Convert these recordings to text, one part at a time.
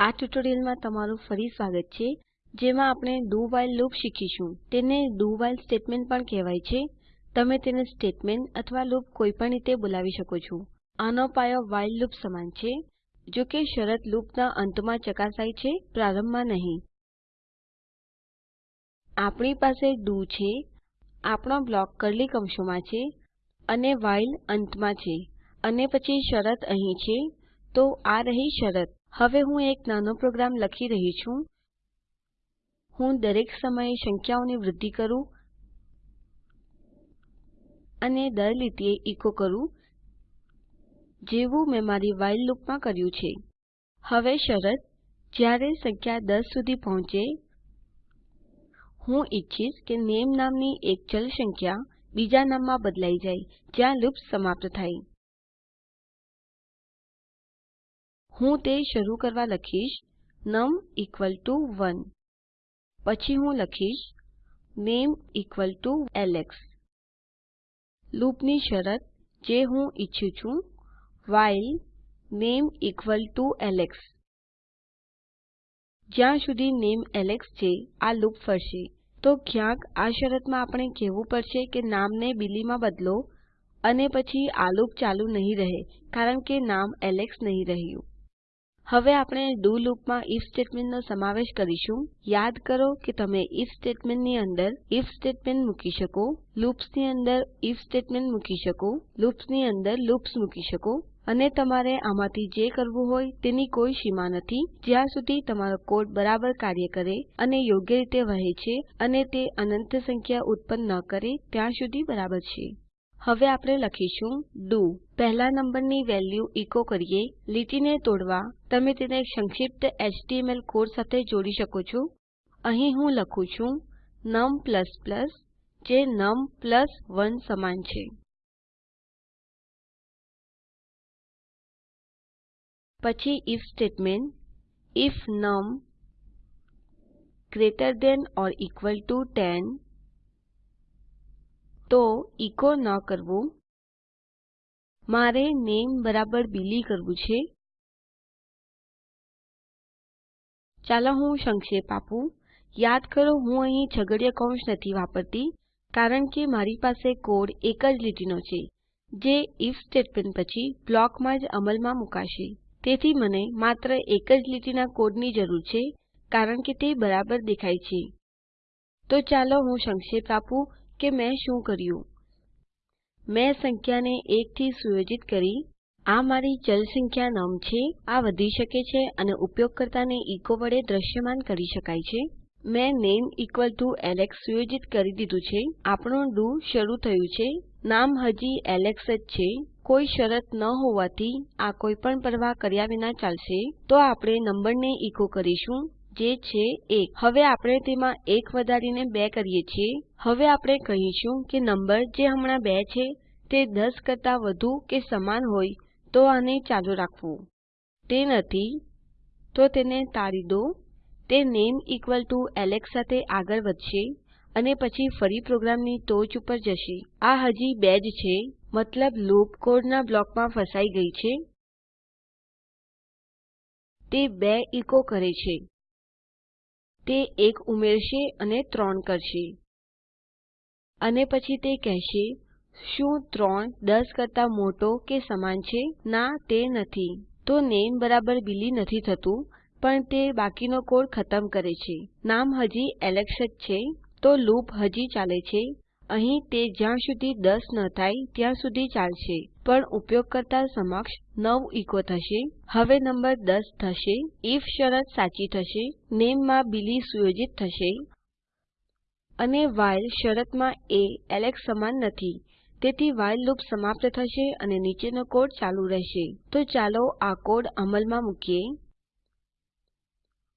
આ ટ્યુટોરીયલમાં તમારું ફરી સ્વાગત છે, જેમાં આપણે do while લૂપ શીખીશું. તેને do while સ્ટેટમેન્ટ પણ કહેવાય છે. તમે તેને સ્ટેટમેન્ટ અથવા લૂપ કોઈપણ રીતે બોલાવી શકો છો. આનો પાયો while લૂપ સમાન છે, જો કે શરત લૂપના અંતમાં ચકાસાય છે, પ્રારંભમાં નહીં. આપણી પાસે do છે, આપણો બ્લોક કર્લી કૌંસોમાં છે અને while અંતમાં છે. અને પછી શરત અહીં છે, તો આ રહી શરત. હવે હું એક નાનો પ્રોગ્રામ લખી રહી છું. હું દરેક સમયે સંખ્યાઓની વૃદ્ધિ કરું અને દર લીટીએ ઇકો કરું, જેવું મેં મારી વાઇલ લૂપમાં કર્યું છે. હવે શરત, જ્યારે સંખ્યા 10 સુધી પહોંચે, હું ઈચ્છીશ કે નામે નામની એક ચલ સંખ્યા બીજા નામમાં બદલાઈ જાય, જ્યાં લૂપ સમાપ્ત થાય. હું તે શરૂ કરવા લખીશ નમ 1 પછી હું લખીશ નામે એલેક્સ લૂપની શરત જે હું ઈચ્છું છું વ્હાઇલ નામે એલેક્સ જ્યાં સુધી નામે એલેક્સ છે, આ લૂપ ફરશે. તો ક્યાંક આ શરતમાં આપણે કહેવું પડશે કે નામને બિલીમાં બદલો અને પછી આ લૂપ ચાલુ નહીં રહે, કારણ કે નામ એલેક્સ નહીં રહ્યું. હવે આપણે ડુ લૂપમાં ઇફ સ્ટેટમેન્ટનો સમાવેશ કરીશું. યાદ કરો કે તમે ઇફ સ્ટેટમેન્ટની અંદર ઇફ સ્ટેટમેન્ટ મૂકી શકો, લૂપ્સની અંદર ઇફ સ્ટેટમેન્ટ મૂકી શકો, લૂપ્સની અંદર લૂપ્સ મૂકી શકો. અને તમારે આમાંથી જે કરવું હોય તેની કોઈ સીમા નથી. જ્યાં સુધી તમારો કોડ બરાબર કાર્ય કરે અને યોગ્ય રીતે વહે છે અને તે અનંત સંખ્યા ઉત્પન્ન ન કરે, ત્યાં સુધી બરાબર છે. હવે આપણે લખીશું do પહેલા નંબરની વેલ્યુ ઇકો કરીએ. લીટીને તોડવા તમે તેને સંક્ષિપ્ત એચટીએમએલ કોડ સાથે જોડી શકો છો. અહીં હું લખું છું નમ જે નમ 1 સમાન છે. પછી if સ્ટેટમેન્ટ if નમ greater than or equal to 10 તો ઇકો ન કરવું. મારે નેમ બરાબર બિલી કરવું છે. ચાલો હું સંક્ષેપ આપું. યાદ કરો, હું અહીં છગડીયા કૌંસ નથી વાપરતી, કારણ કે મારી પાસે કોડ એક જ લીટીનો છે, જે ઇફ સ્ટેટમેન્ટ પછી બ્લોકમાં જ અમલમાં મુકાશે. તેથી મને માત્ર એક જ લીટીના કોડની જરૂર છે, કારણ કે તે બરાબર દેખાય છે. તો ચાલો હું સંક્ષેપ આપું. કે મેં શું કર્યું? મેં સંખ્યાને 1 થી સુયોજિત કરી. આ મારી ચલ સંખ્યા નમ છે. આ વધી શકે છે અને ઉપયોગકર્તાને ઇકો વડે દ્રશ્યમાન કરી શકાય છે. મેં નેમ ઇક્વલ ટુ એલેક્સ સુયોજિત કરી દીધું છે. આપણું ડુ શરૂ થયું છે. નામ હજી એલેક્સ જ છે. કોઈ શરત ન હોવાથી આ કોઈપણ પરવાહ કર્યા વિના ચાલશે. તો આપણે નંબરને ઇકો કરીશું. જે છે 1 હવે આપણે તેમાં 1 વધારીને 2 કરીએ છીએ. હવે આપણે કહીશું કે નંબર જે હમણાં 2 છે, તે 10 કરતા વધુ કે સમાન હોય, તો આને ચાલુ રાખવું. તે નથી, તો તેને તાળી દો. તે નામે એલેક્સ સાથે આગળ વધશે અને પછી ફરી પ્રોગ્રામની ટોચ ઉપર જશે. આ હજી 2 જ છે, મતલબ લૂપ કોડના બ્લોકમાં ફસાઈ ગઈ છે. તે 2 ઇકો કરે છે. તે 1 ઉમેરશે અને 3 કરશે. અને પછી તે કહેશે, શું 3 10 કરતા મોટો કે સમાન છે? ના, તે નથી. તો નામે બરાબર બિલી નથી થતું, પણ તે બાકીનો કોડ ખતમ કરે છે. નામ હજી એલેક્સ જ છે, તો લૂપ હજી ચાલે છે. અહીં તે જ્યાં સુધી 10 ન થાય ત્યાં સુધી ચાલશે. પણ ઉપયોગકર્તા સમક્ષ 9 ઇકો થશે. હવે નંબર 10 થશે. ઇફ શરત સાચી થશે. નેમમાં બિલી સુયોજિત થશે. અને વ્હાઇલ શરતમાં એ એલેક્સ સમાન નથી. તેથી વ્હાઇલ લૂપ સમાપ્ત થશે અને નીચેનો કોડ ચાલુ રહેશે. તો ચાલો આ કોડ અમલમાં મૂકીએ.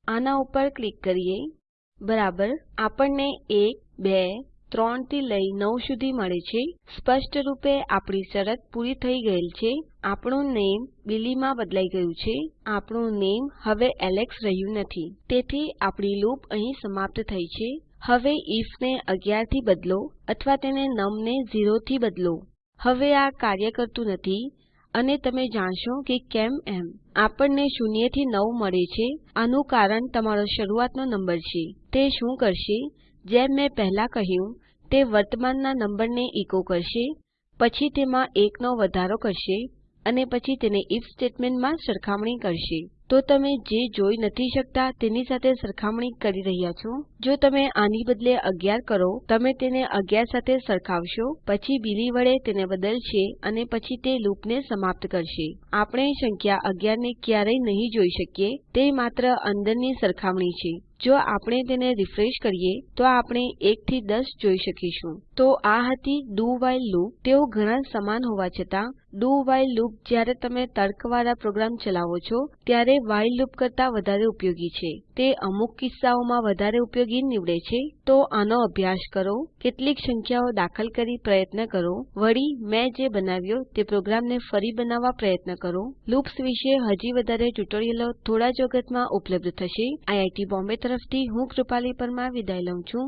આના ઉપર ક્લિક કરીએ. બરાબર. આપણને 1 2 3 થી લઈ 9 સુધી મળે છે. સ્પષ્ટ રૂપે આપણી શરત પૂરી થઈ ગયેલ છે. આપણું નામે બિલી માં બદલાઈ ગયું છે. આપણું નામે હવે એલેક્સ રહ્યું નથી. તેથી આપણી લૂપ અહીં સમાપ્ત થઈ છે. હવે આઇએફ ને 11 થી બદલો અથવા તેને નમ ને 0 થી બદલો. હવે આ કાર્ય કરતું નથી. અને તમે જાણશો કે કેમ એમ. આપણને 0 થી નવ મળે છે. આનું કારણ તમારો શરૂઆતનો નંબર છે. તે શું કરશે? જેમ મેં પહેલા કહ્યું તે વર્તમાનના નંબરને એકો કરશે, પછી તેમાં 1 નો વધારો કરશે અને પછી તેને if સ્ટેટમેન્ટમાં સરખામણી કરશે. તો તમે જે જોઈ નથી શકતા તેની સાથે સરખામણી કરી રહ્યા છો. જો તમે આની બદલે 11 કરો, તમે તેને 11 સાથે સરખાવશો, પછી બિલી વડે તેને બદલશે અને પછી તે લૂપને સમાપ્ત કરશે. આપણે સંખ્યા 11 ને ક્યારેય નહીં જોઈ શકીએ, તે માત્ર અંદરની સરખામણી છે. જો આપણે તેને રિફ્રેશ કરીએ, તો આપણે 1 થી 10 જોઈ શકીશું. તો આ હતી do વ્હાઇલ લૂપ તેઓ ઘણા સમાન હોવા છતાં, do વ્હાઇલ લૂપ જ્યારે તમે તર્કવાળા પ્રોગ્રામ ચલાવો છો, ત્યારે while લૂપ કરતા વધારે ઉપયોગી છે. તે અમુક કિસ્સાઓમાં વધારે ઉપયોગી નીવડે છે. તો આનો અભ્યાસ કરો, કેટલીક સંખ્યાઓ દાખલ કરી પ્રયત્ન કરો. વળી, મેં જે બનાવ્યો તે પ્રોગ્રામને ફરી બનાવવા પ્રયત્ન કરો. લૂપ્સ વિશે હજી વધારે ટ્યુટોરિયલો થોડા જ વખતમાં ઉપલબ્ધ થશે. આઈઆઈટી બોમ્બે તરફથી હું કૃપાલી પરમાર વિદાય લઉં છું.